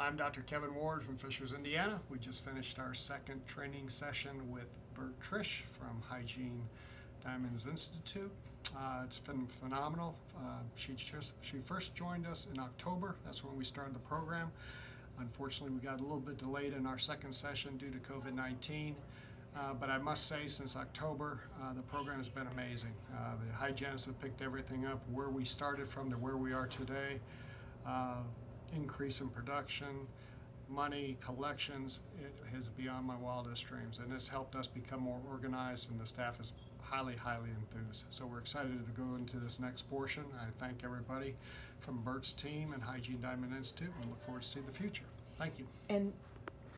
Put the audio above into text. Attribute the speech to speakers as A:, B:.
A: I'm Dr. Kevin Ward from Fishers, Indiana. We just finished our second training session with Bert Trish from Hygiene Diamonds Institute. Uh, it's been phenomenal. Uh, she just she first joined us in October. That's when we started the program. Unfortunately, we got a little bit delayed in our second session due to COVID-19. Uh, but I must say, since October, uh, the program has been amazing. Uh, the hygienists have picked everything up where we started from to where we are today. Increase in production, money, collections, it is beyond my wildest dreams. And it's helped us become more organized, and the staff is highly, highly enthused. So we're excited to go into this next portion. I thank everybody from Bert's team and Hygiene Diamond Institute and look forward to see the future. Thank you.
B: And